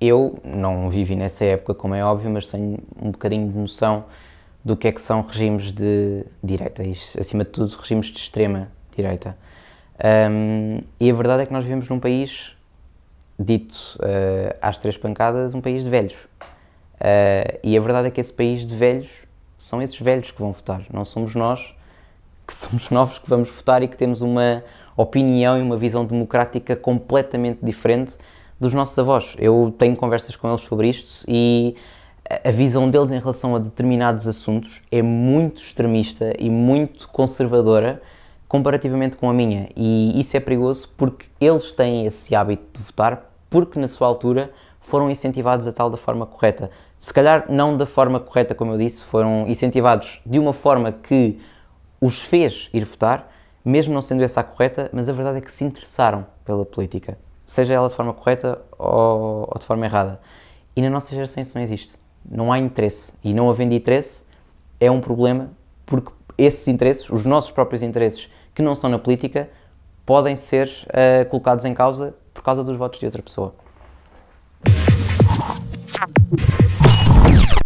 eu não vivi nessa época, como é óbvio, mas tenho um bocadinho de noção do que é que são regimes de direita e, acima de tudo, regimes de extrema direita. Um, e a verdade é que nós vivemos num país dito uh, às três pancadas, um país de velhos. Uh, e a verdade é que esse país de velhos são esses velhos que vão votar, não somos nós que somos novos que vamos votar e que temos uma opinião e uma visão democrática completamente diferente dos nossos avós. Eu tenho conversas com eles sobre isto e a visão deles em relação a determinados assuntos é muito extremista e muito conservadora comparativamente com a minha. E isso é perigoso porque eles têm esse hábito de votar porque na sua altura foram incentivados a tal da forma correta. Se calhar não da forma correta, como eu disse, foram incentivados de uma forma que os fez ir votar, mesmo não sendo essa a correta, mas a verdade é que se interessaram pela política, seja ela de forma correta ou, ou de forma errada. E na nossa geração isso não existe. Não há interesse. E não havendo interesse é um problema porque esses interesses, os nossos próprios interesses que não são na política, podem ser uh, colocados em causa por causa dos votos de outra pessoa.